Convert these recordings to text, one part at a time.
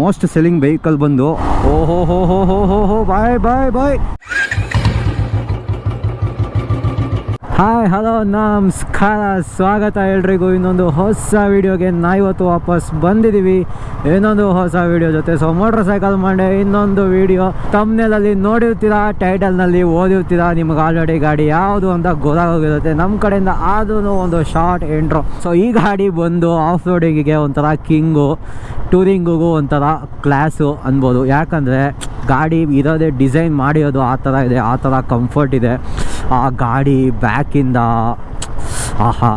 Most selling vehicle ಬಂದು. ಓಹೋ ಹೋ ಹೋ ಹೋ ಹೋ ಬಾಯ್ ಬಾಯ್ ಬಾಯ್ ಹಾಯ್ ಹಲೋ ನಮಸ್ಕಾರ. ಸ್ವಾಗತ ಎಲ್ರಿಗೂ. ಇನ್ನೊಂದು ಹೊಸ ವಿಡಿಯೋಗೆ ನಾ ಇವತ್ತು ವಾಪಸ್ ಬಂದಿದ್ದೀವಿ. ಇನ್ನೊಂದು ಹೊಸ ವೀಡಿಯೋ ಜೊತೆ. ಸೊ ಮೋಟ್ರ್ ಸೈಕಲ್ ಮಂಡೆ ಇನ್ನೊಂದು ವಿಡಿಯೋ. ತಮ್ಮನೇಲಲ್ಲಿ ನೋಡಿರ್ತೀರಾ ಟೈಟಲ್ನಲ್ಲಿ ಓದಿರ್ತೀರಾ, ನಿಮ್ಗೆ ಆಲ್ರೆಡಿ ಗಾಡಿ ಯಾವುದು ಅಂತ ಗೊತ್ತಾಗೋಗಿರುತ್ತೆ. ನಮ್ಮ ಕಡೆಯಿಂದ ಆದ್ರೂ ಒಂದು ಶಾರ್ಟ್ ಎಂಟ್ರೋ ಸೊ ಈ ಗಾಡಿ ಬಂದು ಆಫ್ ರೋಡಿಂಗಿಗೆ ಒಂಥರ ಕಿಂಗು ಟೂರಿಂಗಿಗೂ ಒಂಥರ ಕ್ಲಾಸು ಅನ್ಬೋದು. ಯಾಕಂದರೆ ಗಾಡಿ ಇರೋದೇ ಡಿಸೈನ್ ಮಾಡಿರೋದು ಆ ಥರ ಇದೆ, ಆ ಥರ ಕಂಫರ್ಟ್ ಇದೆ. ಆ ಗಾಡಿ ಬ್ಯಾಕಿಂದ, ಆಹಾ,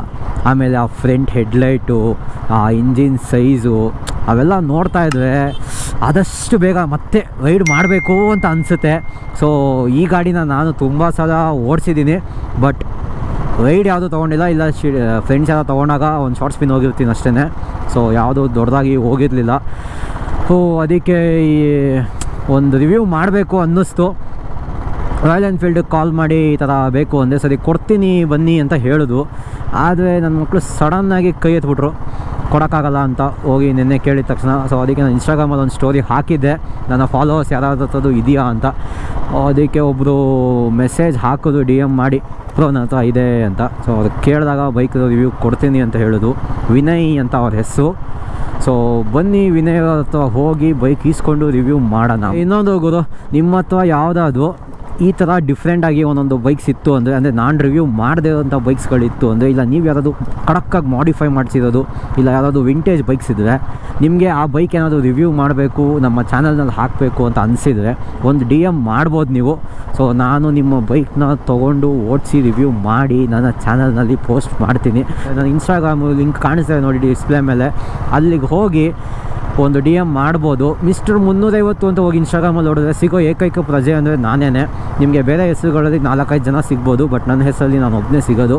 ಆಮೇಲೆ ಆ ಫ್ರಂಟ್ ಹೆಡ್ಲೈಟು, ಆ ಇಂಜಿನ್ ಸೈಜು, ಅವೆಲ್ಲ ನೋಡ್ತಾ ಇದ್ರೆ ಆದಷ್ಟು ಬೇಗ ಮತ್ತೆ ರೈಡ್ ಮಾಡಬೇಕು ಅಂತ ಅನಿಸುತ್ತೆ. ಸೊ ಈ ಗಾಡಿನ ನಾನು ತುಂಬ ಸಲ ಓಡಿಸಿದ್ದೀನಿ. ಬಟ್ ರೈಡ್ ಯಾವುದು ತೊಗೊಂಡಿಲ್ಲ, ಇಲ್ಲ ಶಿ ಫ್ರೆಂಡ್ಸ್ ಎಲ್ಲ ತೊಗೊಂಡಾಗ ಒಂದು ಶಾರ್ಟ್ ಸ್ಪಿನ್ ಹೋಗಿರ್ತೀನಿ ಅಷ್ಟೇ ಸೊ ಯಾವುದು ದೊಡ್ಡದಾಗಿ ಹೋಗಿರಲಿಲ್ಲ. ಸೊ ಅದಕ್ಕೆ ಈ ಒಂದು ರಿವ್ಯೂ ಮಾಡಬೇಕು ಅನ್ನಿಸ್ತು. ರಾಯಲ್ ಎನ್ಫೀಲ್ಡ್ ಕಾಲ್ ಮಾಡಿ ಈ ಥರ ಬೇಕು ಒಂದೇ ಸರಿ ಕೊಡ್ತೀನಿ, ಬನ್ನಿ ಅಂತ ಹೇಳಿದ್ರು ಆದರೆ ನನ್ನ ಮಕ್ಕಳು ಸಡನ್ನಾಗಿ ಕೈ ಎತ್ಬಿಟ್ರು. ಕೊಡೋಕ್ಕಾಗಲ್ಲ ಅಂತ ಹೋಗಿ ನಿನ್ನೆ ಕೇಳಿದ ತಕ್ಷಣ ಸೊ ಅದಕ್ಕೆ ನಾನು ಇನ್ಸ್ಟಾಗ್ರಾಮಲ್ಲಿ ಒಂದು ಸ್ಟೋರಿ ಹಾಕಿದ್ದೆ. ನನ್ನ ಫಾಲೋವರ್ಸ್ ಯಾರಾದ್ರದ್ದು ಇದೆಯಾ ಅಂತ. ಅದಕ್ಕೆ ಒಬ್ಬರು ಮೆಸೇಜ್ ಹಾಕೋದು ಡಿ ಎಂ ಮಾಡಿ ಪ್ರೋ ನನ್ನ ಹತ್ರ ಇದೆ ಅಂತ. ಸೊ ಅವ್ರು ಕೇಳಿದಾಗ ಬೈಕ್ ರಿವ್ಯೂ ಕೊಡ್ತೀನಿ ಅಂತ ಹೇಳಿದ್ರು ವಿನಯ್ ಅಂತ ಅವ್ರ ಹೆಸರು. ಸೊ ಬನ್ನಿ ವಿನಯ್ ಹತ್ರ ಹೋಗಿ ಬೈಕ್ ಈಸ್ಕೊಂಡು ರಿವ್ಯೂ ಮಾಡೋಣ. ಇನ್ನೊಂದು ಗುರು, ನಿಮ್ಮ ಹತ್ರ ಯಾವುದಾದ್ರು ಈ ಥರ ಡಿಫ್ರೆಂಟಾಗಿ ಒಂದೊಂದು ಬೈಕ್ಸ್ ಇತ್ತು ಅಂದರೆ ಅಂದರೆ ನಾನು ರಿವ್ಯೂ ಮಾಡದೇ ಇರೋಂಥ ಬೈಕ್ಸ್ಗಳಿತ್ತು ಅಂದರೆ, ಇಲ್ಲ ನೀವು ಯಾರಾದರೂ ಕಡಕ್ಕಾಗಿ ಮಾಡಿಫೈ ಮಾಡಿಸಿರೋದು, ಇಲ್ಲ ಯಾರಾದರೂ ವಿಂಟೇಜ್ ಬೈಕ್ಸ್ ಇದ್ದರೆ ನಿಮಗೆ ಆ ಬೈಕ್ ಏನಾದರೂ ರಿವ್ಯೂ ಮಾಡಬೇಕು, ನಮ್ಮ ಚಾನಲ್ನಲ್ಲಿ ಹಾಕಬೇಕು ಅಂತ ಅನಿಸಿದರೆ ಒಂದು ಡಿ ಎಂ ಮಾಡ್ಬೋದು ನೀವು. ಸೊ ನಾನು ನಿಮ್ಮ ಬೈಕ್ನ ತೊಗೊಂಡು ಓಡಿಸಿ ರಿವ್ಯೂ ಮಾಡಿ ನನ್ನ ಚಾನಲ್ನಲ್ಲಿ ಪೋಸ್ಟ್ ಮಾಡ್ತೀನಿ. ನಾನು ಇನ್ಸ್ಟಾಗ್ರಾಮ್ ಲಿಂಕ್ ಕಾಣಿಸ್ತೇವೆ ನೋಡಿ ಡಿಸ್ಪ್ಲೇ ಮೇಲೆ. ಅಲ್ಲಿಗೆ ಹೋಗಿ ಒಂದು ಡಿ ಎಂ ಮಾಡ್ಬೋದು. ಮಿಸ್ಟರ್ ಮುನ್ನೂರೈವತ್ತು ಅಂತ ಹೋಗಿ ಇನ್ಸ್ಟಾಗ್ರಾಮಲ್ಲಿ ನೋಡಿದ್ರೆ ಸಿಗೋ ಏಕೈಕ ಪ್ರಜೆ ಅಂದರೆ ನಾನೇ ನಿಮಗೆ ಬೇರೆ ಹೆಸರುಗಳಲ್ಲಿ ನಾಲ್ಕೈದು ಜನ ಸಿಗ್ಬೋದು, ಬಟ್ ನನ್ನ ಹೆಸರಲ್ಲಿ ನಾನು ಒಬ್ಬನೇ ಸಿಗೋದು.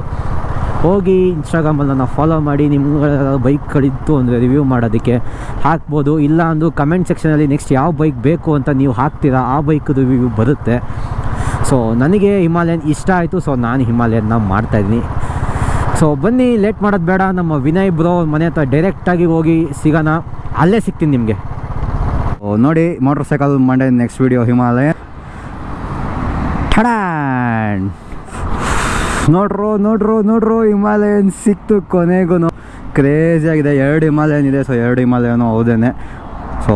ಹೋಗಿ ಇನ್ಸ್ಟಾಗ್ರಾಮಲ್ಲಿ ನನ್ನ ಫಾಲೋ ಮಾಡಿ ನಿಮ್ಗೆ ಬೈಕ್ಗಳಿತ್ತು ಅಂದರೆ ರಿವ್ಯೂ ಮಾಡೋದಕ್ಕೆ ಹಾಕ್ಬೋದು. ಇಲ್ಲ ಅಂದರೂ ಕಮೆಂಟ್ ಸೆಕ್ಷನಲ್ಲಿ ನೆಕ್ಸ್ಟ್ ಯಾವ ಬೈಕ್ ಬೇಕು ಅಂತ ನೀವು ಹಾಕ್ತೀರಾ, ಆ ಬೈಕ್ ರಿವ್ಯೂ ಬರುತ್ತೆ. ಸೊ ನನಗೆ ಹಿಮಾಲಯನ್ ಇಷ್ಟ ಆಯಿತು. ಸೊ ನಾನು ಹಿಮಾಲಯನ್ನ ಮಾಡ್ತಾಯಿದ್ದೀನಿ ಸೊ ಬನ್ನಿ ಲೇಟ್ ಮಾಡೋದು ಬೇಡ. ನಮ್ಮ ವಿನಯ್ ಬ್ರೋ ಮನೆ ಹತ್ರ ಡೈರೆಕ್ಟಾಗಿ ಹೋಗಿ ಸಿಗೋಣ. ಅಲ್ಲೇ ಸಿಗ್ತೀನಿ ನಿಮಗೆ. ನೋಡಿ ಮೋಟ್ರ್ ಸೈಕಲ್ ಮಂಡೆ ನೆಕ್ಸ್ಟ್ ವಿಡಿಯೋ ಹಿಮಾಲಯ ಠಡಾನ್ ನೋಡ್ರು ನೋಡ್ರು ನೋಡ್ರು ಹಿಮಾಲಯನ್ ಸಿಕ್ತು ಕೊನೆಗೂ. ಕ್ರೇಜಿ ಆಗಿದೆ, ಎರಡು ಹಿಮಾಲಯನ್ ಇದೆ ಸೊ ಎರಡು ಹಿಮಾಲಯನು ಹೌದೇನೆ. ಸೊ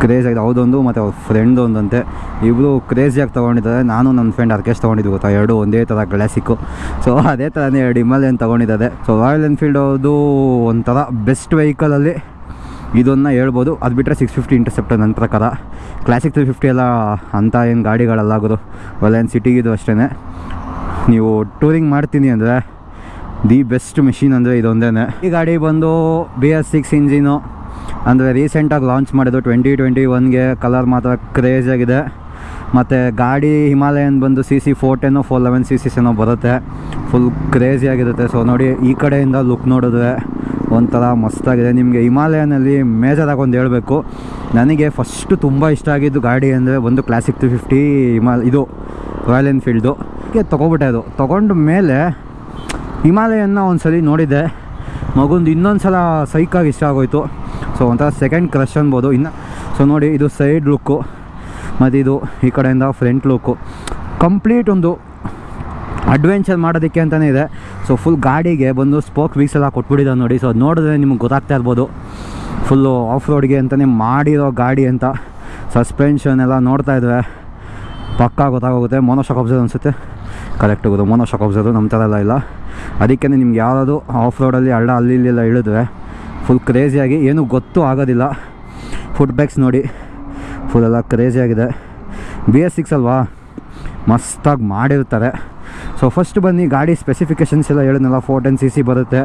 ಕ್ರೇಜ್ ಆಗಿದೆ. ಹೌದೊಂದು ಮತ್ತು ಅವ್ರ ಫ್ರೆಂಡ್ ಒಂದಂತೆ. ಇಬ್ಬರು ಕ್ರೇಜಿಯಾಗಿ ತೊಗೊಂಡಿದ್ದಾರೆ. ನಾನು ನನ್ನ ಫ್ರೆಂಡ್ ಅರ್ಕೇಶ್ ತೊಗೊಂಡಿದ್ದು ಗೊತ್ತಾ? ಎರಡು ಒಂದೇ ಥರ ಕ್ಲಾಸಿಕ್ಕು ಸೊ ಅದೇ ಥರನೇ ಎರಡು ಹಿಮಾಲಯನ್ ತೊಗೊಂಡಿದ್ದಾರೆ. ಸೊ ರಾಯಲ್ ಎನ್ಫೀಲ್ಡ್ ಅದು ಒಂಥರ ಬೆಸ್ಟ್ ವೆಹಿಕಲಲ್ಲಿ ಇದನ್ನು ಹೇಳ್ಬೋದು. ಅದು ಬಿಟ್ಟರೆ ಸಿಕ್ಸ್ ಫಿಫ್ಟಿ ಇಂಟರ್ಸೆಪ್ಟರ್ ನನ್ನ ಪ್ರಕಾರ. ಕ್ಲಾಸಿಕ್ ತ್ರೀ ಫಿಫ್ಟಿ ಎಲ್ಲ ಅಂಥ ಏನು ಗಾಡಿಗಳಲ್ಲ ಆಗೋದು. ಒಲೆನ್ ಸಿಟಿಗಿದು ಅಷ್ಟೇ ನೀವು ಟೂರಿಂಗ್ ಮಾಡ್ತೀನಿ ಅಂದರೆ ದಿ ಬೆಸ್ಟ್ ಮೆಷಿನ್ ಅಂದರೆ ಇದೊಂದೇ ಈ ಗಾಡಿ ಬಂದು ಬಿ ಎಸ್ ಸಿಕ್ಸ್ ಇಂಜಿನು ಅಂದರೆ ರೀಸೆಂಟಾಗಿ ಲಾಂಚ್ ಮಾಡಿದ್ದು ಟ್ವೆಂಟಿ ಟ್ವೆಂಟಿ ಒನ್ಗೆ ಕಲರ್ ಮಾತ್ರ ಕ್ರೇಜ್ ಆಗಿದೆ. ಮತ್ತು ಗಾಡಿ ಹಿಮಾಲಯನ್ ಬಂದು C C four ten four eleven C ಏನೋ ಬರುತ್ತೆ. ಫುಲ್ ಕ್ರೇಜಿ ಆಗಿರುತ್ತೆ. ಸೊ ನೋಡಿ ಈ ಕಡೆಯಿಂದ ಲುಕ್ ನೋಡಿದ್ರೆ ಒಂಥರ ಮಸ್ತಾಗಿದೆ. ನಿಮಗೆ ಹಿಮಾಲಯನಲ್ಲಿ ಮೇಜರಾಗಿ ಒಂದು ಹೇಳಬೇಕು. ನನಗೆ ಫಸ್ಟು ತುಂಬ ಇಷ್ಟ ಆಗಿದ್ದು ಗಾಡಿ ಅಂದರೆ ಒಂದು ಕ್ಲಾಸಿಕ್ ತ್ರೀ ಫಿಫ್ಟಿ ಹಿಮಾಲ, ಇದು ರಾಯಲ್ ಎನ್ಫೀಲ್ಡು ತೊಗೊಬಿಟ್ಟೆ ಅದು. ತೊಗೊಂಡ ಮೇಲೆ ಹಿಮಾಲಯನ್ನ ಒಂದು ಸಲ ನೋಡಿದ್ದೆ ಮಗುಂದು ಇನ್ನೊಂದು ಸಲ ಸೈಕಾಗಿ ಇಷ್ಟ ಆಗೋಯ್ತು. ಸೊ ಒಂಥರ ಸೆಕೆಂಡ್ ಕ್ರಶ್ ಅನ್ಬೋದು. ಇನ್ನು ಸೊ ನೋಡಿ, ಇದು ಸೈಡ್ ಲುಕ್ಕು ಮತ್ತು ಇದು ಈ ಕಡೆಯಿಂದ ಫ್ರಂಟ್ ಲುಕ್ಕು ಕಂಪ್ಲೀಟ್ ಒಂದು ಅಡ್ವೆಂಚರ್ ಮಾಡೋದಕ್ಕೆ ಅಂತಲೇ ಇದೆ. ಸೊ ಫುಲ್ ಗಾಡಿಗೆ ಬಂದು ಸ್ಪೋಕ್ ವೀಕ್ಸ್ ಎಲ್ಲ ಕೊಟ್ಬಿಟ್ಟಿದ್ದಾವೆ ನೋಡಿ. ಸೊ ಅದು ನೋಡಿದ್ರೆ ನಿಮ್ಗೆ ಗೊತ್ತಾಗ್ತಾ ಇರ್ಬೋದು. ಫುಲ್ಲು ಆಫ್ ರೋಡ್ಗೆ ಅಂತಲೇ ಮಾಡಿರೋ ಗಾಡಿ ಅಂತ ಸಸ್ಪೆನ್ಷನ್ ಎಲ್ಲ ನೋಡ್ತಾ ಇದ್ದರೆ ಪಕ್ಕ ಗೊತ್ತಾಗೋಗುತ್ತೆ. ಮೋನೋ ಶಾಕ್ ಅಬ್ಸರ್ ಅನಿಸುತ್ತೆ. ಕರೆಕ್ಟ್ ಹೋಗೋದು ಮೋನೋ ಶಾಕ್ ಅಬ್ಸರು ನಮ್ಮ ಥರ ಎಲ್ಲ ಇಲ್ಲ. ಅದಕ್ಕೆ ನಿಮ್ಗೆ ಯಾವುದು ಆಫ್ ರೋಡಲ್ಲಿ ಹಳ್ಳ ಅಲ್ಲಿ ಇಲ್ಲೆಲ್ಲ ಇಳಿದ್ರೆ ಫುಲ್ ಕ್ರೇಜಿಯಾಗಿ ಏನೂ ಗೊತ್ತೂ ಆಗೋದಿಲ್ಲ. ಫುಡ್ ಬ್ಯಾಗ್ಸ್ ನೋಡಿ. ಫುಲ್ಲೆಲ್ಲ ಕ್ರೇಜಿಯಾಗಿದೆ ಬಿ ಎಸ್ ಸಿಕ್ಸ್ ಅಲ್ವಾ? ಮಸ್ತಾಗಿ ಮಾಡಿರ್ತಾರೆ. ಸೊ ಫಸ್ಟ್ ಬನ್ನಿ, ಗಾಡಿ ಸ್ಪೆಸಿಫಿಕೇಷನ್ಸ್ ಎಲ್ಲ ಹೇಳಿದ್ನಲ್ಲ ಫೋರ್ ಟೆನ್ ಸಿ ಸಿ ಬರುತ್ತೆ.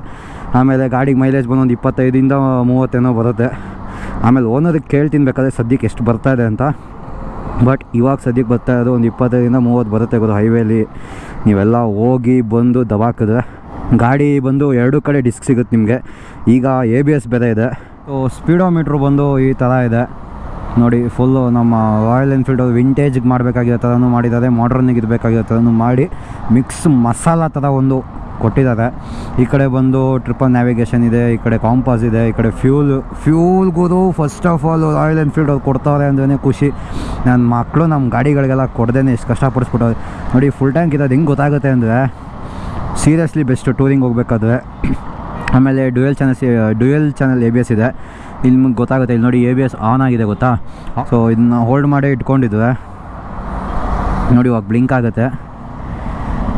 ಆಮೇಲೆ ಗಾಡಿಗೆ ಮೈಲೇಜ್ ಬಂದು ಒಂದು ಇಪ್ಪತ್ತೈದಿಂದ ಮೂವತ್ತೇನೋ ಬರುತ್ತೆ. ಆಮೇಲೆ ಓನರಿಗೆ ಕೇಳ್ತೀನಿ ಬೇಕಾದ್ರೆ ಸದ್ಯಕ್ಕೆ ಎಷ್ಟು ಬರ್ತಾ ಇದೆ ಅಂತ. ಬಟ್ ಇವಾಗ ಸದ್ಯಕ್ಕೆ ಬರ್ತಾ ಇರೋದು ಒಂದು ಇಪ್ಪತ್ತೈದಿಂದ ಮೂವತ್ತು ಬರುತ್ತೆ ಗೊತ್ತು ಹೈವೇಲಿ ನೀವೆಲ್ಲ ಹೋಗಿ ಬಂದು ದಬಾಕಿದ್ರೆ. ಗಾಡಿ ಬಂದು ಎರಡು ಕಡೆ ಡಿಸ್ಕ್ ಸಿಗುತ್ತೆ ನಿಮಗೆ. ಈಗ ಎ ಬಿ ಎಸ್ ಬೇರೆ ಇದೆ. ಸೊ ಸ್ಪೀಡೋಮೀಟ್ರ್ ಬಂದು ಈ ಥರ ಇದೆ. ನೋಡಿ ಫುಲ್ಲು ನಮ್ಮ ರಾಯಲ್ ಎನ್ಫೀಲ್ಡ್ ವಿಂಟೇಜ್ಗೆ ಮಾಡಬೇಕಾಗಿರೋ ಥರನೂ ಮಾಡಿದ್ದಾರೆ ಮಾಡ್ರನ್ನಿಗೆ ಇರಬೇಕಾಗಿರೋ ಥರನೂ ಮಾಡಿ ಮಿಕ್ಸ್ ಮಸಾಲ ಥರ ಒಂದು ಕೊಟ್ಟಿದ್ದಾರೆ. ಈ ಕಡೆ ಬಂದು ಟ್ರಿಪಲ್ ನ್ಯಾವಿಗೇಷನ್ ಇದೆ, ಈ ಕಡೆ ಕಾಂಪಾಸ್ ಇದೆ, ಈ ಕಡೆ fuel ಫ್ಯೂಲ್ಗೂ first of all Royal Enfield ಅವ್ರು ಕೊಡ್ತಾವ್ರೆ ಅಂದ್ರೆ ಖುಷಿ. ನನ್ನ ಮಕ್ಕಳು ನಮ್ಮ ಗಾಡಿಗಳಿಗೆಲ್ಲ ಕೊಡ್ದೇನೆ ಎಷ್ಟು ಕಷ್ಟಪಡಿಸ್ಬಿಟ್ಟವ್ರೆ. ನೋಡಿ ಫುಲ್ ಟ್ಯಾಂಕ್ ಇರೋದು ಹೆಂಗೆ ಗೊತ್ತಾಗುತ್ತೆ ಅಂದರೆ ಸೀರಿಯಸ್ಲಿ ಬೆಸ್ಟು ಟೂರಿಂಗ್ ಹೋಗ್ಬೇಕಾದ್ರೆ, ಆಮೇಲೆ dual channels dual channel A B S ಇದೆ. ಇಲ್ಲಿ ನಿಮ್ಗೆ ಗೊತ್ತಾಗುತ್ತೆ. ಇಲ್ಲಿ ನೋಡಿ ಎ ಬಿ ಎಸ್ ಆನ್ ಆಗಿದೆ ಗೊತ್ತಾ? ಸೊ ಇದನ್ನ ಹೋಲ್ಡ್ ಮಾಡಿ ಇಟ್ಕೊಂಡಿದ್ವಿ. ನೋಡಿ ಇವಾಗ ಬ್ಲಿಂಕ್ ಆಗುತ್ತೆ.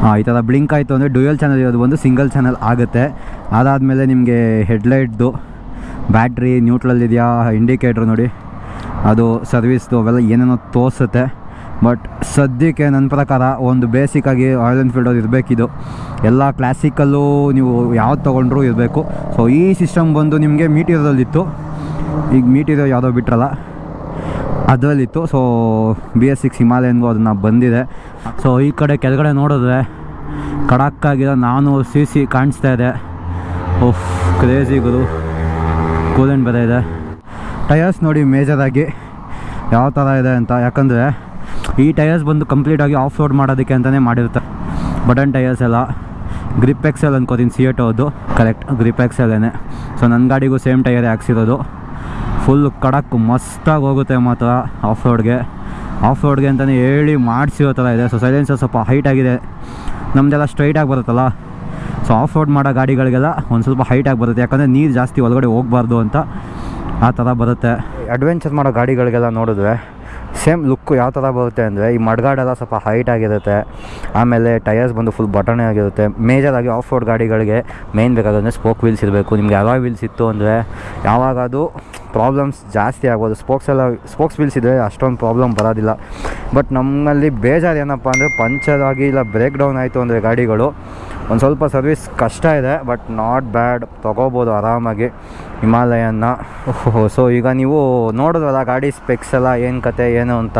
ಹಾಂ ಈ ಥರ ಬ್ಲಿಂಕ್ ಆಯಿತು ಅಂದರೆ ಡ್ಯೂಯಲ್ ಚಾನಲ್ ಇರೋದು ಒಂದು ಸಿಂಗಲ್ ಚಾನಲ್ ಆಗುತ್ತೆ. ಅದಾದಮೇಲೆ ನಿಮಗೆ ಹೆಡ್ಲೈಟ್ದು ಬ್ಯಾಟ್ರಿ ನ್ಯೂಟ್ರಲ್ಲಿದೆಯಾ ಇಂಡಿಕೇಟ್ರ್ ನೋಡಿ. ಅದು ಸರ್ವಿಸ್ದು ಅವೆಲ್ಲ ಏನೇನೋ ತೋರಿಸುತ್ತೆ. ಬಟ್ ಸದ್ಯಕ್ಕೆ ನನ್ನ ಪ್ರಕಾರ ಒಂದು ಬೇಸಿಕ್ಕಾಗಿ ರಾಯಲ್ ಎನ್ಫೀಲ್ಡ್ ಅವ್ರು ಇರಬೇಕಿದು. ಎಲ್ಲ ಕ್ಲಾಸಿಕಲ್ಲೂ ನೀವು ಯಾವ್ದು ತೊಗೊಂಡ್ರೂ ಇರಬೇಕು. ಸೊ ಈ ಸಿಸ್ಟಮ್ ಬಂದು ನಿಮಗೆ ಮೀಟಿರೋದಲ್ಲಿತ್ತು ಈಗ ಮೀಟಿರೋ ಯಾವುದೋ ಬಿಟ್ರಲ್ಲ, ಅದರಲ್ಲಿತ್ತು. ಸೊ ಬಿ ಎಸ್ ಸಿಕ್ಸ್ ಹಿಮಾಲಯನ್ಗೂ ಅದನ್ನು ಬಂದಿದೆ. ಸೊ ಈ ಕಡೆ ಕೆಳಗಡೆ ನೋಡಿದ್ರೆ ಕಡಕ್ಕಾಗಿರೋ ನಾನು ಸಿ ಸಿ ಕಾಣಿಸ್ತಾ ಇದೆ. Of crazy Guru. ಕೂಲೆಂಟ್ ಬೇರೆ ಇದೆ. ಟಯರ್ಸ್ ನೋಡಿ ಮೇಜರಾಗಿ ಯಾವ ಥರ ಇದೆ ಅಂತ. ಯಾಕಂದರೆ ಈ ಟಯರ್ಸ್ ಬಂದು ಕಂಪ್ಲೀಟಾಗಿ ಆಫ್ ರೋಡ್ ಮಾಡೋದಕ್ಕೆ ಅಂತಲೇ ಮಾಡಿರ್ತಾರೆ. ಬಟನ್ ಟಯರ್ಸ್ ಎಲ್ಲ ಗ್ರಿಪ್ ಎಕ್ಸೆಲ್ ಅನ್ಕೋತೀನಿ ಸಿ ಎಟ್ ಅದು ಕರೆಕ್ಟ್ ಗ್ರಿಪ್ ಎಕ್ಸೆಲ್ಲೇನೆ ಸೊ ನನ್ನ ಗಾಡಿಗೂ ಸೇಮ್ ಟಯರೇ ಹಾಕ್ಸಿರೋದು. ಫುಲ್ ಕಡಕ್ ಮಸ್ತಾಗಿ ಹೋಗುತ್ತೆ ಮಾತ್ರ ಆಫ್ ರೋಡ್ಗೆ ಆಫ್ ರೋಡ್ಗೆ ಅಂತಲೇ ಹೇಳಿ ಮಾಡಿಸಿರೋ ಥರ ಇದೆ. ಸೊ ಸೈಲೆನ್ಸರ್ ಸ್ವಲ್ಪ ಹೈಟ್ ಆಗಿದೆ. ನಮ್ಮದೆಲ್ಲ ಸ್ಟ್ರೈಟಾಗಿ ಬರುತ್ತಲ್ಲ? ಸೊ ಆಫ್ ರೋಡ್ ಮಾಡೋ ಗಾಡಿಗಳಿಗೆಲ್ಲ ಒಂದು ಸ್ವಲ್ಪ ಹೈಟಾಗಿ ಬರುತ್ತೆ. ಯಾಕಂದರೆ ನೀರು ಜಾಸ್ತಿ ಒಳಗಡೆ ಹೋಗಬಾರ್ದು ಅಂತ ಆ ಥರ ಬರುತ್ತೆ. ಅಡ್ವೆಂಚರ್ ಮಾಡೋ ಗಾಡಿಗಳಿಗೆಲ್ಲ ನೋಡಿದ್ರೆ ಸೇಮ್ ಲುಕ್ಕು ಯಾವ ಥರ ಬರುತ್ತೆ ಅಂದರೆ ಈ ಮಡ್ಗಾಡೆಲ್ಲ ಸ್ವಲ್ಪ ಹೈಟ್ ಆಗಿರುತ್ತೆ. ಆಮೇಲೆ ಟಯರ್ಸ್ ಬಂದು ಫುಲ್ ಬಟಣೆ ಆಗಿರುತ್ತೆ. ಮೇಜರಾಗಿ ಆಫ್ ರೋಡ್ ಗಾಡಿಗಳಿಗೆ ಮೇನ್ ಬೇಕಾದ್ರೆ ಸ್ಪೋಕ್ ವೀಲ್ಸ್ ಇರಬೇಕು. ನಿಮಗೆ ಅಲಾಯ್ ವೀಲ್ಸ್ ಇತ್ತು ಅಂದರೆ ಯಾವಾಗ ಅದು ಪ್ರಾಬ್ಲಮ್ಸ್ ಜಾಸ್ತಿ ಆಗ್ಬೋದು. ಸ್ಪೋಕ್ಸ್ ಎಲ್ಲ ಸ್ಪೋಕ್ಸ್ ವೀಲ್ಸ್ ಇದ್ದರೆ ಅಷ್ಟೊಂದು ಪ್ರಾಬ್ಲಮ್ ಬರೋದಿಲ್ಲ. ಬಟ್ ನಮ್ಮಲ್ಲಿ ಬೇಜಾರು ಏನಪ್ಪ ಅಂದರೆ ಪಂಚರ್ ಆಗಿ ಇಲ್ಲ ಬ್ರೇಕ್ ಡೌನ್ ಆಯಿತು ಅಂದರೆ ಗಾಡಿಗಳು, ಒಂದು ಸ್ವಲ್ಪ ಸರ್ವಿಸ್ ಕಷ್ಟ ಇದೆ ಬಟ್ ನಾಟ್ ಬ್ಯಾಡ್ ತೊಗೋಬೋದು ಆರಾಮಾಗಿ ಹಿಮಾಲಯನ್ನ. ಸೊ ಈಗ ನೀವು ನೋಡಿದ್ರಲ್ಲ ಗಾಡಿ ಸ್ಪೆಕ್ಸ್ ಎಲ್ಲ ಏನು ಕತೆ, ಏನು ಅಂತ?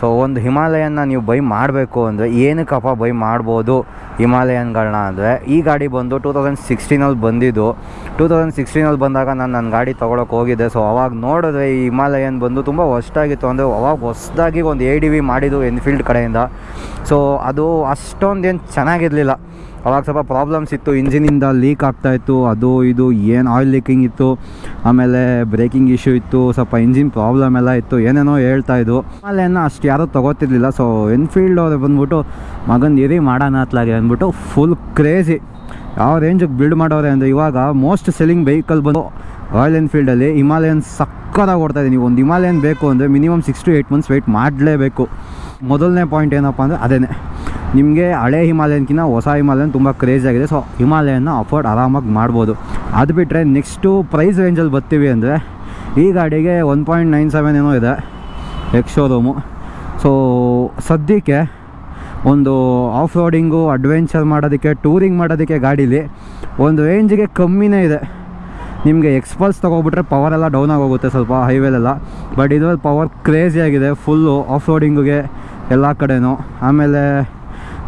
ಸೊ ಒಂದು ಹಿಮಾಲಯನ್ನ ನೀವು ಬೈ ಮಾಡಬೇಕು ಅಂದರೆ ಏನಕ್ಕಪ್ಪ ಬೈ ಮಾಡ್ಬೋದು ಹಿಮಾಲಯನ್ಗಳನ್ನ ಅಂದರೆ? ಈ ಗಾಡಿ ಬಂದು ಟೂ ತೌಸಂಡ್ ಸಿಕ್ಸ್ಟೀನಲ್ಲಿ ಬಂದಿದ್ದು. ಟೂ ತೌಸಂಡ್ ಸಿಕ್ಸ್ಟೀನಲ್ಲಿ ಬಂದಾಗ ನಾನು ನನ್ನ ಗಾಡಿ ತೊಗೊಳಕ್ಕೆ ಹೋಗಿದ್ದೆ. ಸೊ ಅವಾಗ ನೋಡಿದ್ರೆ ಈ ಹಿಮಾಲಯನ್ ಬಂದು ತುಂಬ ಹೊಸ್ಟಾಗಿತ್ತು ಅಂದರೆ ಅವಾಗ ಹೊಸ್ದಾಗಿ ಒಂದು ಎ ಡಿ ವಿ ಮಾಡಿದ್ದು ಎನ್ಫೀಲ್ಡ್ ಕಡೆಯಿಂದ. ಸೊ ಅದು ಅಷ್ಟೊಂದೇನು ಚೆನ್ನಾಗಿರಲಿಲ್ಲ. ಅವಾಗ ಸ್ವಲ್ಪ ಪ್ರಾಬ್ಲಮ್ಸ್ ಇತ್ತು ಇಂಜಿನಿಂದ ಲೀಕ್ ಆಗ್ತಾಯಿತ್ತು ಅದು ಇದು ಏನು ಆಯಿಲ್ ಲೀಕಿಂಗ್ ಇತ್ತು, ಆಮೇಲೆ ಬ್ರೇಕಿಂಗ್ ಇಶ್ಯೂ ಇತ್ತು, ಸ್ವಲ್ಪ ಇಂಜಿನ್ ಪ್ರಾಬ್ಲಮ್ ಎಲ್ಲ ಇತ್ತು, ಏನೇನೋ ಹೇಳ್ತಾ ಹೇಳ್ತಾಯಿದ್ದು ಆಮೇಲೆ ಅಷ್ಟು ಯಾರೂ ತೊಗೋತಿರ್ಲಿಲ್ಲ ಸೊ ಎನ್ಫೀಲ್ಡ್ ಅವ್ರು ಬಂದ್ಬಿಟ್ಟು, ಮಗನ ಇರಿ ಮಾಡೋಣ ಅತ್ಲಾಗೆ ಅಂದ್ಬಿಟ್ಟು ಫುಲ್ ಕ್ರೇಜಿ ಯಾವ ರೇಂಜಿಗೆ ಬಿಲ್ಡ್ ಮಾಡೋರೆ ಅಂದರೆ ಇವಾಗ ಮೋಸ್ಟ್ ಸೆಲ್ಲಿಂಗ್ ವೆಹಿಕಲ್ ಬಂದು ರಾಯಲ್ ಎನ್ಫೀಲ್ಡಲ್ಲಿ ಹಿಮಾಲಯನ್ ಸಕ್ಕತ್ತಾಗಿ ಓಡ್ತಾ ನೀವು ಒಂದು ಹಿಮಾಲಯನ್ ಬೇಕು ಅಂದರೆ minimum six to eight months wait ಮಾಡಲೇಬೇಕು. ಮೊದಲನೇ ಪಾಯಿಂಟ್ ಏನಪ್ಪ ಅಂದರೆ ಅದೇ ನಿಮಗೆ ಹಳೆ ಹಿಮಾಲಯನ್ಕಿಂತ ಹೊಸ ಹಿಮಾಲಯನ್ ತುಂಬ ಕ್ರೇಜ್ ಆಗಿದೆ. ಸೊ ಹಿಮಾಲಯನ ಅಫೋರ್ಡ್ ಆರಾಮಾಗಿ ಮಾಡ್ಬೋದು. ಅದು ಬಿಟ್ಟರೆ ನೆಕ್ಸ್ಟು ಪ್ರೈಸ್ ರೇಂಜಲ್ಲಿ ಬರ್ತೀವಿ ಅಂದರೆ ಈ ಗಾಡಿಗೆ ಒನ್ ಪಾಯಿಂಟ್ ನೈನ್ ಸೆವೆನ್ ಏನೋ ಇದೆ ಎಕ್ಸ್ ಶೋರೂಮು ಸೊ ಸದ್ಯಕ್ಕೆ ಒಂದು ಆಫ್ ರೋಡಿಂಗು ಅಡ್ವೆಂಚರ್ ಮಾಡೋದಕ್ಕೆ ಟೂರಿಂಗ್ ಮಾಡೋದಕ್ಕೆ ಗಾಡೀಲಿ ಒಂದು ರೇಂಜಿಗೆ ಕಮ್ಮಿನೇ ಇದೆ. ನಿಮಗೆ ಎಕ್ಸ್ಪಲ್ಸ್ ತೊಗೊಬಿಟ್ರೆ ಪವರ್ ಎಲ್ಲ ಡೌನ್ ಆಗೋಗುತ್ತೆ ಸ್ವಲ್ಪ ಹೈವೇಲೆಲ್ಲ ಬಟ್ ಇದರಲ್ಲಿ ಪವರ್ ಕ್ರೇಜಿ ಆಗಿದೆ ಫುಲ್ಲು ಆಫ್ ರೋಡಿಂಗಿಗೆ ಎಲ್ಲ ಕಡೆನೂ. ಆಮೇಲೆ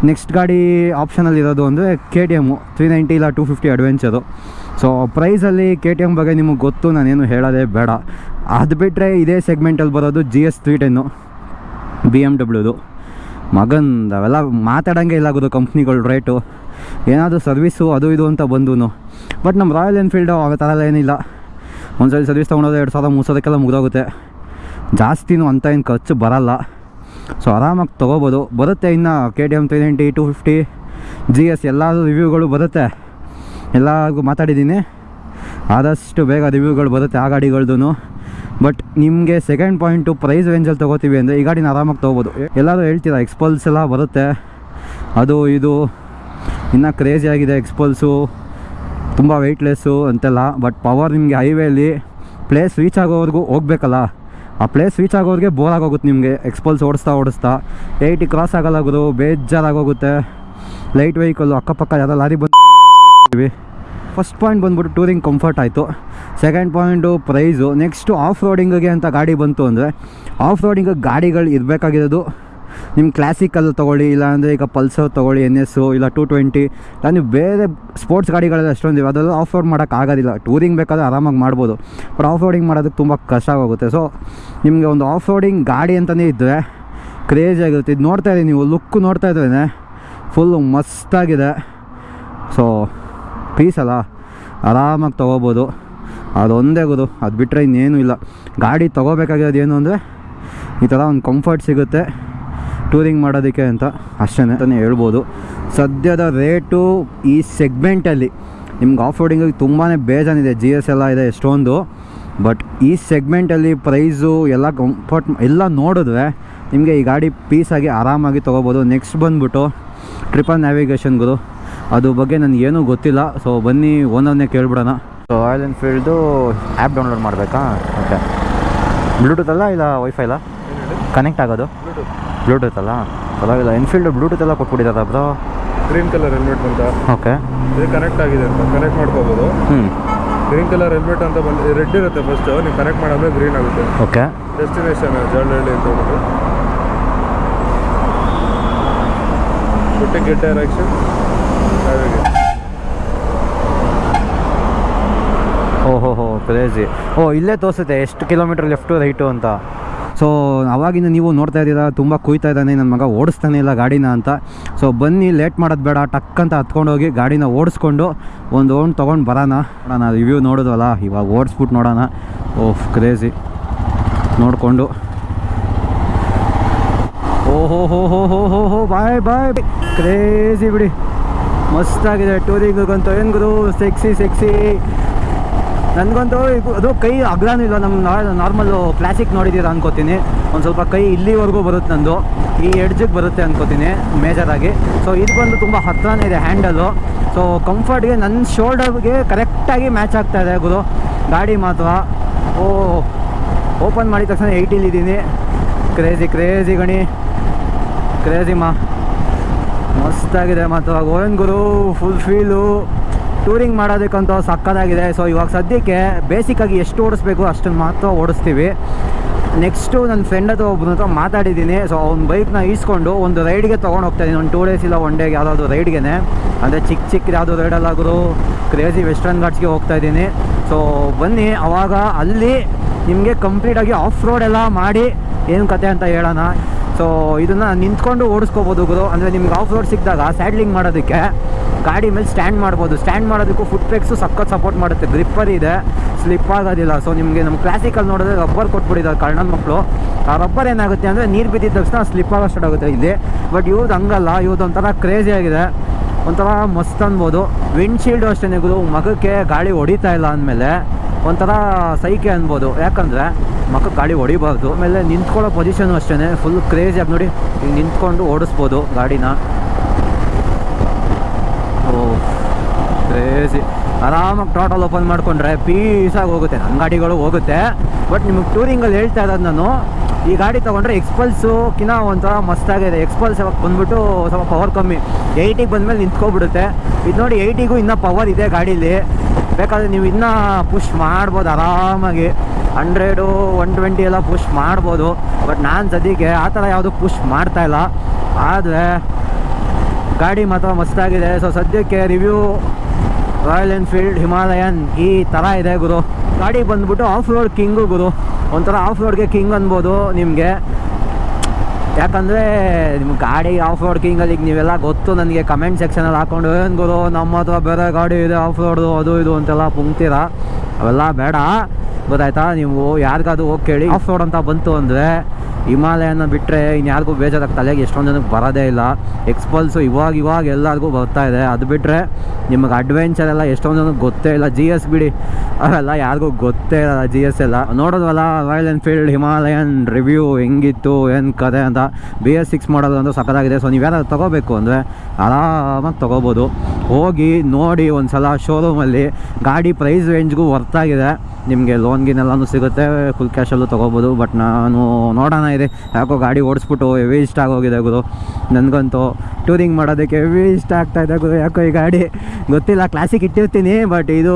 ನೆಕ್ಸ್ಟ್ ಗಾಡಿ ಆಪ್ಷನಲ್ಲಿ ಇರೋದು ಅಂದರೆ K T M three ninety ಇಲ್ಲ ಟೂ ಫಿಫ್ಟಿ ಅಡ್ವೆಂಚರು ಸೊ ಪ್ರೈಸಲ್ಲಿ ಕೆ ಟಿ ಎಂ ಬಗ್ಗೆ ನಿಮಗೆ ಗೊತ್ತು, ನಾನೇನು ಹೇಳೋದೇ ಬೇಡ. ಅದು ಬಿಟ್ಟರೆ ಇದೇ ಸೆಗ್ಮೆಂಟಲ್ಲಿ ಬರೋದು G S three ten B M ಡಬ್ಲ್ಯೂದು ಮಗನ್, ಅವೆಲ್ಲ ಮಾತಾಡೋಂಗೆ ಇಲ್ಲ ಆಗೋದು ಕಂಪ್ನಿಗಳು ರೇಟು ಏನಾದರೂ ಸರ್ವಿಸು ಅದು ಇದು ಅಂತ ಬಂದು ಬಟ್ ನಮ್ಮ ರಾಯಲ್ ಎನ್ಫೀಲ್ಡು ಆ ಥರ ಎಲ್ಲ ಏನಿಲ್ಲ. ಒಂದ್ಸಲ ಸರ್ವಿಸ್ ತೊಗೊಂಡೋದ್ರೆ ಎರಡು ಸಾವಿರ, ಮೂರು ಸಾವಿರಕ್ಕೆಲ್ಲ ಮುಗಿದೋಗುತ್ತೆ. ಜಾಸ್ತಿನೂ ಅಂತ ಏನು ಖರ್ಚು ಬರಲ್ಲ. ಸೊ ಆರಾಮಾಗಿ ತೊಗೋಬೋದು. ಬರುತ್ತೆ ಇನ್ನು K D M three ninety two fifty G S ಎಲ್ಲಾದರೂ ರಿವ್ಯೂಗಳು ಬರುತ್ತೆ. ಎಲ್ಲರಿಗೂ ಮಾತಾಡಿದ್ದೀನಿ. ಆದಷ್ಟು ಬೇಗ ರಿವ್ಯೂಗಳು ಬರುತ್ತೆ ಆ ಗಾಡಿಗಳ್ದು ಬಟ್ ನಿಮಗೆ ಸೆಕೆಂಡ್ ಪಾಯಿಂಟು ಪ್ರೈಸ್ ರೇಂಜಲ್ಲಿ ತೊಗೋತೀವಿ ಅಂದರೆ ಈ ಗಾಡಿನ ಆರಾಮಾಗಿ ತೊಗೋಬೋದು. ಎಲ್ಲರೂ ಹೇಳ್ತೀರಾ ಎಕ್ಸ್ಪಲ್ಸ್ ಎಲ್ಲ ಬರುತ್ತೆ. ಅದು, ಇದು, ಇನ್ನೂ ಕ್ರೇಜಿ ಆಗಿದೆ ಎಕ್ಸ್ಪಲ್ಸು ತುಂಬ ವೆಯ್ಟ್ಲೆಸ್ಸು ಅಂತೆಲ್ಲ ಬಟ್ ಪವರ್ ನಿಮಗೆ ಹೈವೇಲಿ ಪ್ಲೇಸ್ ರೀಚ್ ಆಗೋವರೆಗೂ ಹೋಗ್ಬೇಕಲ್ಲ. ಆ ಪ್ಲೇಸ್ ರೀಚ್ ಆಗೋರಿಗೆ ಬೋರ್ ಆಗೋಗುತ್ತೆ ನಿಮಗೆ. ಎಕ್ಸ್ಪಲ್ಸ್ ಓಡಿಸ್ತಾ ಓಡಿಸ್ತಾ. ಏಯ್ಟಿ ಕ್ರಾಸ್ ಆಗಲ್ಲ ಗುರು ಬೇಜಾರಾಗೋಗುತ್ತೆ. ಲೈಟ್ ವೆಹಿಕಲ್ಲು ಅಕ್ಕಪಕ್ಕ ಯಾವುದೋ ಲಾರಿ ಬಂದು ಫಸ್ಟ್ ಪಾಯಿಂಟ್ ಬಂದ್ಬಿಟ್ಟು ಟೂರಿಂಗ್ ಕಂಫರ್ಟ್ ಆಯಿತು. Second point price next off ರೋಡಿಂಗಿಗೆ ಅಂತ ಗಾಡಿ ಬಂತು ಅಂದರೆ ಆಫ್ ರೋಡಿಂಗ್ ಗಾಡಿಗಳು ಇರಬೇಕಾಗಿರೋದು. ನಿಮ್ಮ ಕ್ಲಾಸಿಕಲ್ ತೊಗೊಳ್ಳಿ, ಇಲ್ಲಾಂದರೆ ಈಗ ಪಲ್ಸರ್ ತೊಗೊಳ್ಳಿ ಎನ್ ಎಸ್ಸು ಇಲ್ಲ ಟು ಟ್ವೆಂಟಿ ಇಲ್ಲ ನೀವು ಬೇರೆ ಸ್ಪೋರ್ಟ್ಸ್ ಗಾಡಿಗಳಲ್ಲಿ ಅಷ್ಟೊಂದು ಇವೆ. ಅದೆಲ್ಲ ಆಫ್ ರೋಡ್ ಮಾಡೋಕ್ಕಾಗೋದಿಲ್ಲ ಟೂರಿಂಗ್ ಬೇಕಾದ್ರೆ ಆರಾಮಾಗಿ ಮಾಡ್ಬೋದು. ಬಟ್ ಆಫ್ ರೋಡಿಂಗ್ ಮಾಡೋದಕ್ಕೆ ತುಂಬ ಕಷ್ಟ ಆಗೋಗುತ್ತೆ. ಸೊ ನಿಮಗೆ ಒಂದು ಆಫ್ ರೋಡಿಂಗ್ ಗಾಡಿ ಅಂತಲೇ ಇದ್ದರೆ ಕ್ರೇಜಿ ಆಗಿರುತ್ತೆ. ಇದು ನೋಡ್ತಾ ಇದ್ದೀನಿ ನೀವು ಲುಕ್ ನೋಡ್ತಾ ಇದ್ರೇ ಫುಲ್ಲು ಮಸ್ತಾಗಿದೆ. ಸೊ ಪೀಸ್ ಅಲ್ಲ. ಆರಾಮಾಗಿ ತೊಗೋಬೋದು. ಅದೊಂದೇ ಗುರು. ಅದು ಬಿಟ್ಟರೆ ಇನ್ನೇನು ಇಲ್ಲ. ಗಾಡಿ ತೊಗೋಬೇಕಾಗಿರೋದು ಏನು ಅಂದರೆ ಈ ಥರ ಒಂದು ಕಂಫರ್ಟ್ ಸಿಗುತ್ತೆ. ಟೂರಿಂಗ್ ಮಾಡೋದಕ್ಕೆ ಅಂತ ಅಷ್ಟೇ ಅಂತಲೇ ಹೇಳ್ಬೋದು. ಸದ್ಯದ ರೇಟು ಈ ಸೆಗ್ಮೆಂಟಲ್ಲಿ ನಿಮ್ಗೆ ಆಫ್ ರೋಡಿಂಗಿಗೆ ತುಂಬಾ ಬೇಜಾನಿದೆ. ಜಿ ಎಸ್ ಎಲ್ಲ ಇದೆ ಎಷ್ಟೊಂದು. ಬಟ್ ಈ ಸೆಗ್ಮೆಂಟಲ್ಲಿ ಪ್ರೈಸು ಎಲ್ಲ ಕಂಫರ್ಟ್ ಎಲ್ಲ ನೋಡಿದ್ರೆ ನಿಮಗೆ ಈ ಗಾಡಿ ಪೀಸಾಗಿ ಆರಾಮಾಗಿ ತೊಗೋಬೋದು. ನೆಕ್ಸ್ಟ್ ಬಂದುಬಿಟ್ಟು ಟ್ರಿಪಲ್ ನ್ಯಾವಿಗೇಷನ್ ಗುರು. ಅದು ಬಗ್ಗೆ ನನಗೇನೂ ಗೊತ್ತಿಲ್ಲ. ಸೊ ಬನ್ನಿ ಓನರ್ನೇ ಕೇಳ್ಬಿಡೋಣ. So Royal Enfield app download ಮಾಡಬೇಕಾ? ಓಕೆ ಬ್ಲೂಟೂತ್ ಅಲ್ಲ ಇಲ್ಲ ವೈಫೈ ಅಲ್ಲ? ಕನೆಕ್ಟ್ ಆಗೋದು? ಬ್ಲೂಟೂತ್ ಅಲ್ಲ ಪರವಾಗಿಲ್ಲ ಎನ್ಫೀಲ್ಡ್ ಬ್ಲೂಟೂತ್ ಎಲ್ಲ ಕೊಟ್ಬಿಟ್ಟಿದ್ದಾರೆ ಬ್ರೋ ಗ್ರೀನ್ ಕಲರ್ ಹೆಲ್ಮೆಟ್ ಅಂತ. ಓಕೆ ಇದು ಕನೆಕ್ಟ್ ಆಗಿದೆ ಅಂತ ಕನೆಕ್ಟ್ ಮಾಡ್ಕೋಬೋದು. ಹ್ಞೂ ಗ್ರೀನ್ ಕಲರ್ ಹೆಲ್ಮೆಟ್ ಅಂತ ಬಂದು ರೆಡ್ ಇರುತ್ತೆ ಫಸ್ಟ್ ನೀವು ಕನೆಕ್ಟ್ ಮಾಡಿದ್ರೆ ಗ್ರೀನ್ ಆಗುತ್ತೆ. ಓಕೆ ಡೆಸ್ಟಿನೇಷನ್ ಜಾಲಹಳ್ಳಿ ಅಂತ ಹೇಳ್ಬಿಟ್ಟು. ಬಿಟ್ಟು ಗೆಟ್ ಡೈರೆಕ್ಷನ್ ಓಹೋ ಹೋ ಕ್ರೇಜಿ ಓ ಇಲ್ಲೇ ತೋರಿಸುತ್ತೆ ಎಷ್ಟು ಕಿಲೋಮೀಟರ್ ಲೆಫ್ಟು ರೈಟು ಅಂತ. ಸೊ ಅವಾಗಿಂದ ನೀವು ನೋಡ್ತಾ ಇದ್ದೀರಾ, ತುಂಬ ಕುಯ್ತಾ ಇದ್ದಾನೆ ನನ್ನ ಮಗ ಓಡಿಸ್ತಾನೆ ಇಲ್ಲ ಗಾಡಿನ ಅಂತ. ಸೊ ಬನ್ನಿ ಲೇಟ್ ಮಾಡೋದು ಬೇಡ ಟಕ್ ಅಂತ ಹತ್ಕೊಂಡೋಗಿ ಗಾಡಿನ ಓಡಿಸ್ಕೊಂಡು ಒಂದು ಓಣ್ ತೊಗೊಂಡು ಬರೋಣ. ನೋಡೋಣ ರಿವ್ಯೂ ನೋಡೋದಲ್ಲ ಇವಾಗ ಓಡಿಸ್ಬಿಟ್ಟು ನೋಡೋಣ. ಓಹ್ ಕ್ರೇಜಿ ನೋಡಿಕೊಂಡು. ಓಹೋ ಹೋ ಹೋ ಹೋ ಹೋ ಹೋ ಬಾಯ್ ಬಾಯ್ ಕ್ರೇಜಿ ಬಿಡಿ. ಮಸ್ತಾಗಿದೆ ಟೂರಿಂಗಂತೂ ಏನು ಗುರು ಸೆಕ್ಸಿ ಸೆಕ್ಸಿ ನನಗಂತೂ ಅದು ಕೈ ಅಗ್ರಾನು ಇಲ್ಲ ನಮ್ಮ ನಾರ್ಮಲ್ ಕ್ಲಾಸಿಕ್ ನೋಡಿದ್ದೀರಾ ಅನ್ಕೋತೀನಿ. ಒಂದು ಸ್ವಲ್ಪ ಕೈ ಇಲ್ಲಿವರೆಗೂ ಬರುತ್ತೆ ನಂದು. ಈ ಎಡ್ಜಿಗೆ ಬರುತ್ತೆ ಅನ್ಕೋತೀನಿ ಮೇಜರಾಗಿ ಸೊ ಇದು ಬಂದು ತುಂಬ ಹತ್ರನೇ ಇದೆ ಹ್ಯಾಂಡಲು ಸೊ ಕಂಫರ್ಟ್ಗೆ ನನ್ನ ಶೋಲ್ಡರ್ಗೆ ಕರೆಕ್ಟಾಗಿ ಮ್ಯಾಚ್ ಆಗ್ತಾ ಇದೆ ಗುರು. ಗಾಡಿ ಮಾತ್ರ. ಓ ಓಪನ್ ಮಾಡಿದ ತಕ್ಷಣ ಏಯ್ಟಿಲಿದ್ದೀನಿ ಕ್ರೇಜಿ ಕ್ರೇಜಿ ಗಣಿ. ಕ್ರೇಜಿ ಮಾ. ಮಸ್ತಾಗಿದೆ ಮಾತ್ರ. ಗೋವಿಂದ್ ಗುರು ಫುಲ್ ಫೀಲು ಟೂರಿಂಗ್ ಮಾಡೋದಕ್ಕಂತೂ ಸಕ್ಕದಾಗಿದೆ ಸೊ ಇವಾಗ ಸದ್ಯಕ್ಕೆ ಬೇಸಿಕ್ಕಾಗಿ ಎಷ್ಟು ಓಡಿಸ್ಬೇಕು ಅಷ್ಟನ್ನು ಮಾತ್ರ ಓಡಿಸ್ತೀವಿ. ನೆಕ್ಸ್ಟು ನನ್ನ ಫ್ರೆಂಡ್ ಅಥವಾ ಒಬ್ಬನ ಹತ್ರ ಮಾತಾಡಿದ್ದೀನಿ. ಸೊ ಅವ್ನ ಬೈಕ್ನ ಈಸ್ಕೊಂಡು ಒಂದು ರೈಡ್ಗೆ ತೊಗೊಂಡು ಹೋಗ್ತಾ ಇದ್ದೀನಿ. ಒಂದು ಟೂ ಡೇಸ್ ಇಲ್ಲ ಒನ್ ಡೇಗೆ ಯಾವುದಾದ್ರು ರೈಡ್ಗೆ ಅಂದರೆ ಚಿಕ್ಕ ಚಿಕ್ಕ ಯಾವುದೋ ರೈಡಲ್ಲಾದರೂ ಕ್ರೇಜಿ ವೆಸ್ಟರ್ನ್ ಘಾಟ್ಸ್ಗೆ ಹೋಗ್ತಾ ಇದ್ದೀನಿ. ಸೊ ಬನ್ನಿ, ಅವಾಗ ಅಲ್ಲಿ ನಿಮಗೆ ಕಂಪ್ಲೀಟಾಗಿ ಆಫ್ ರೋಡ್ ಎಲ್ಲ ಮಾಡಿ ಏನು ಕತೆ ಅಂತ ಹೇಳೋಣ. ಸೊ ಇದನ್ನು ನಿಂತ್ಕೊಂಡು ಓಡಿಸ್ಕೋಬೋದು ಗುರು. ಅಂದರೆ ನಿಮ್ಗೆ ಆಫ್ ರೋಡ್ ಸಿಕ್ಕಿದಾಗ ಸ್ಯಾಡ್ಲಿಂಗ್ ಮಾಡೋದಕ್ಕೆ ಗಾಡಿ ಮೇಲೆ ಸ್ಟ್ಯಾಂಡ್ ಮಾಡ್ಬೋದು. ಸ್ಟ್ಯಾಂಡ್ ಮಾಡೋದಕ್ಕೂ ಫುಟ್ ಬ್ರೇಕ್ಸು ಸಖತ್ ಸಪೋರ್ಟ್ ಮಾಡುತ್ತೆ. ಗ್ರಿಪ್ಪರ್ ಇದೆ. ಸ್ಲಿಪ್ ಆಗೋದಿಲ್ಲ. ಸೊ ನಿಮಗೆ ನಮ್ಮ ಕ್ಲಾಸಿಕಲ್ಲಿ ನೋಡಿದ್ರೆ ರಬ್ಬರ್ ಕೊಟ್ಬಿಟ್ಟಿದ್ದಾರೆ ಕರ್ಣನ ಮಕ್ಕಳು ಆ ರಬ್ಬರ್ ಏನಾಗುತ್ತೆ ಅಂದರೆ ನೀರು ಬಿದ್ದಿದ ತಕ್ಷಣ ಸ್ಲಿಪ್ ಆಗೋ ಸ್ಟಾರ್ಟ್ ಆಗುತ್ತೆ ಇಲ್ಲಿ. ಬಟ್ ಇವ್ದು ಹಂಗಲ್ಲ. ಇವ್ದು ಒಂಥರ ಕ್ರೇಜಿ ಆಗಿದೆ. ಒಂಥರ ಮಸ್ತ್ ಅನ್ಬೋದು. ವಿಂಡ್ಶೀಲ್ಡು ಅಷ್ಟೇ ಗುರು ಮಗಕ್ಕೆ ಗಾಳಿ ಹೊಡಿತಾ ಇಲ್ಲ ಅಂದಮೇಲೆ ಒಂಥರ ಸೈಕೆ ಅನ್ಬೋದು. ಯಾಕಂದರೆ ಮಕ್ಕ ಗಾಡಿ ಹೊಡಿಬಾರ್ದು. ಆಮೇಲೆ ನಿಂತ್ಕೊಳ್ಳೋ ಪೊಸಿಷನು ಅಷ್ಟೇ ಫುಲ್ ಕ್ರೇಜಿಯಾಗಿ ನೋಡಿ ನಿಂತ್ಕೊಂಡು ಓಡಿಸ್ಬೋದು ಗಾಡಿನ ಓ ಕ್ರೇಜಿ ಆರಾಮಾಗಿ ಟೋಟಲ್ ಓಪನ್ ಮಾಡಿಕೊಂಡ್ರೆ ಪೀಸಾಗಿ ಹೋಗುತ್ತೆ. ನನ್ನ ಗಾಡಿಗಳು ಹೋಗುತ್ತೆ. ಬಟ್ ನಿಮಗೆ ಟೂರಿಂಗಲ್ಲಿ ಹೇಳ್ತಾ ಇರೋದು ನಾನು, ಈ ಗಾಡಿ ತೊಗೊಂಡ್ರೆ ಎಕ್ಸ್ಪಲ್ಸುಕಿನ ಒಂಥರ ಮಸ್ತಾಗಿದೆ ಎಕ್ಸ್ಪಲ್ಸ್ ಯಾವಾಗ ಬಂದ್ಬಿಟ್ಟು ಸ್ವಲ್ಪ ಪವರ್ ಕಮ್ಮಿ. ಏಯ್ಟಿಗೆ ಬಂದಮೇಲೆ ನಿಂತ್ಕೊಬಿಡುತ್ತೆ. ಇದು ನೋಡಿ ಏಯ್ಟಿಗೂ ಇನ್ನೂ ಪವರ್ ಇದೆ ಗಾಡೀಲಿ. ಬೇಕಾದರೆ ನೀವು ಇನ್ನೂ ಪುಷ್ ಮಾಡ್ಬೋದು ಆರಾಮಾಗಿ. ಹಂಡ್ರೆಡು ಒನ್ ಟ್ವೆಂಟಿ ಎಲ್ಲ ಪುಷ್ ಮಾಡ್ಬೋದು. ಬಟ್ ನಾನು ಸದ್ಯಕ್ಕೆ ಆ ಥರ ಯಾವುದು ಪುಷ್ ಮಾಡ್ತಾ ಇಲ್ಲ. ಆದರೆ ಗಾಡಿ ಮಾತ್ರ ಮಸ್ತಾಗಿದೆ ಸೊ ಸದ್ಯಕ್ಕೆ ರಿವ್ಯೂ ರಾಯಲ್ ಎನ್ಫೀಲ್ಡ್, ಹಿಮಾಲಯನ್, ಈ ಥರ ಇದೆ ಗುರು. ಗಾಡಿ ಬಂದ್ಬಿಟ್ಟು ಆಫ್ ರೋಡ್ ಕಿಂಗು ಗುರು. ಒಂಥರ ಆಫ್ ರೋಡ್ಗೆ ಕಿಂಗ್ ಅನ್ಬೋದು ನಿಮಗೆ. ಯಾಕಂದರೆ ನಿಮ್ಮ ಗಾಡಿ ಆಫ್ ರೋಡ್ ಕಿಂಗಲ್ಲಿ ಈಗ ನೀವೆಲ್ಲ ಗೊತ್ತು ನನಗೆ ಕಮೆಂಟ್ ಸೆಕ್ಷನಲ್ಲಿ ಹಾಕೊಂಡು, ಏನು ಗುರು, ನಮ್ಮ ಹತ್ರ ಬೇರೆ ಗಾಡಿ ಇದೆ ಆಫ್ ರೋಡು ಅದು ಇದು ಅಂತೆಲ್ಲ ಪುಂಕ್ತೀರ ಅವೆಲ್ಲ ಬೇಡ. ಗೊತ್ತಾಯ್ತಾ? ನೀವು ಯಾರಿಗಾದ್ರು ಹೋಗಿ ಕೇಳಿ. ಆಫ್ ರೋಡ್ ಅಂತ ಬಂತು ಅಂದರೆ ಹಿಮಾಲಯನ ಬಿಟ್ಟರೆ ಇನ್ಯಾರಿಗೂ ಬೇಜಾರಾಗಿ ತಲೆಗೆ ಎಷ್ಟೊಂದು ಜನಕ್ಕೆ ಬರೋದೇ ಇಲ್ಲ. ಎಕ್ಸ್ಪಲ್ಸು ಇವಾಗ ಇವಾಗ ಎಲ್ಲರಿಗೂ ಬರ್ತಾ ಇದೆ. ಅದು ಬಿಟ್ಟರೆ ನಿಮಗೆ ಅಡ್ವೆಂಚರ್ ಎಲ್ಲ ಎಷ್ಟೊಂದು ಜನಕ್ಕೆ ಗೊತ್ತೇ ಇಲ್ಲ. ಜಿ ಎಸ್ ಬಿಡಿ. ಅವೆಲ್ಲ ಯಾರಿಗೂ ಗೊತ್ತೇ ಇಲ್ಲ ಜಿ ಎಸ್ ಎಲ್ಲ. ನೋಡೋದಲ್ಲ ರಾಯಲ್ ಎನ್ಫೀಲ್ಡ್ ಹಿಮಾಲಯನ್ ರಿವ್ಯೂ ಹೆಂಗಿತ್ತು, ಏನು ಕತೆ ಅಂತ. ಬಿ ಎಸ್ ಸಿಕ್ಸ್ ಮಾಡೋದು ಅಂತ ಸಕ್ಕದಾಗಿದೆ ಸೊ ನೀವು ಯಾರಾದ್ರು ತೊಗೋಬೇಕು ಅಂದರೆ ಆರಾಮಾಗಿ ತೊಗೋಬೋದು. ಹೋಗಿ ನೋಡಿ ಒಂದು ಸಲ ಶೋರೂಮಲ್ಲಿ ಗಾಡಿ ಪ್ರೈಸ್ ರೇಂಜ್ಗೂ ವರ್ತಾಗಿದೆ ನಿಮಗೆ ಲೋನ್ ಗಿನೆಲ್ಲನೂ ಸಿಗುತ್ತೆ ಫುಲ್ ಕ್ಯಾಶಲ್ಲೂ ತೊಗೋಬೋದು ಬಟ್ ನಾನು ನೋಡೋಣ ಇದೆ. ಯಾಕೋ ಗಾಡಿ ಓಡಿಸ್ಬಿಟ್ಟು ಹೆವಿ ಇಷ್ಟ ಆಗೋಗಿದೆ ಗುರು. ನನಗಂತೂ ಟೂರಿಂಗ್ ಮಾಡೋದಕ್ಕೆ ಹೆವಿ ಇಷ್ಟ ಆಗ್ತಾ ಇದೆ ಗುರು. ಯಾಕೋ ಈ ಗಾಡಿ ಗೊತ್ತಿಲ್ಲ ಕ್ಲಾಸಿಗೆ ಇಟ್ಟಿರ್ತೀನಿ ಬಟ್ ಇದು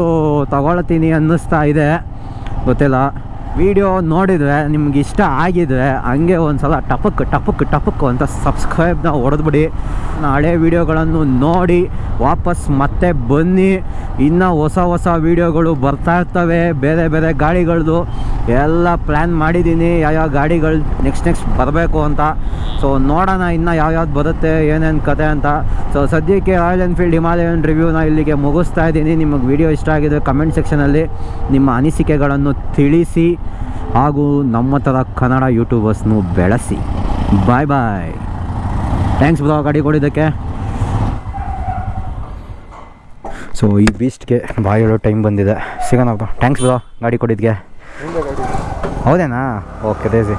ತೊಗೊಳ್ತೀನಿ ಅನ್ನಿಸ್ತಾ ಇದೆ. ಗೊತ್ತಿಲ್ಲ. ವಿಡಿಯೋ ನೋಡಿದರೆ ನಿಮ್ಗೆ ಇಷ್ಟ ಆಗಿದ್ರೆ ಹಂಗೆ ಒಂದು ಸಲ ಟಪಕ್ ಟಪಕ್ ಟಪಕ್ ಅಂತ ಸಬ್ಸ್ಕ್ರೈಬ್ನ ಹೊಡೆದ್ಬಿಡಿ. ಹಳೆ ವಿಡಿಯೋಗಳನ್ನು ನೋಡಿ ವಾಪಸ್ ಮತ್ತೆ ಬನ್ನಿ. ಇನ್ನೂ ಹೊಸ ಹೊಸ ವೀಡಿಯೋಗಳು ಬರ್ತಾ ಇರ್ತವೆ. ಬೇರೆ ಬೇರೆ ಗಾಡಿಗಳದ್ದು ಎಲ್ಲ ಪ್ಲ್ಯಾನ್ ಮಾಡಿದ್ದೀನಿ. ಯಾವ್ಯಾವ ಗಾಡಿಗಳು ನೆಕ್ಸ್ಟ್ ನೆಕ್ಸ್ಟ್ ಬರಬೇಕು ಅಂತ. ಸೊ ನೋಡೋಣ ಇನ್ನು ಯಾವ್ಯಾವ್ದು ಬರುತ್ತೆ, ಏನೇನು ಕತೆ ಅಂತ. ಸೊ ಸದ್ಯಕ್ಕೆ ರಾಯಲ್ ಎನ್ಫೀಲ್ಡ್ ಹಿಮಾಲಯನ್ ರಿವ್ಯೂನ ಇಲ್ಲಿಗೆ ಮುಗಿಸ್ತಾ ಇದ್ದೀನಿ. ನಿಮಗೆ ವಿಡಿಯೋ ಇಷ್ಟ ಆಗಿದೆ ಕಮೆಂಟ್ ಸೆಕ್ಷನಲ್ಲಿ ನಿಮ್ಮ ಅನಿಸಿಕೆಗಳನ್ನು ತಿಳಿಸಿ ಹಾಗೂ ನಮ್ಮ ಥರ ಕನ್ನಡ ಯೂಟ್ಯೂಬರ್ಸ್ನು ಬೆಳೆಸಿ. ಬಾಯ್ ಬಾಯ್ ಥ್ಯಾಂಕ್ಸ್ ಬ್ರೋ ಗಾಡಿ ಕೊಡಿದ್ದಕ್ಕೆ. ಸೊ ಈ ಬೀಸ್ಟ್ಗೆ ಬಾಯ್ ಹೇಳೋ ಟೈಮ್ ಬಂದಿದೆ. ಸಿಗೋಣ ಬ್ರೋ ಥ್ಯಾಂಕ್ಸ್ ಬ್ರೋ ಗಾಡಿ ಕೊಡಿದ್ಗೆ ಹಿಂದೆ ಹೌದೇನಾ? ಓಕೆ ದೇಸಿ.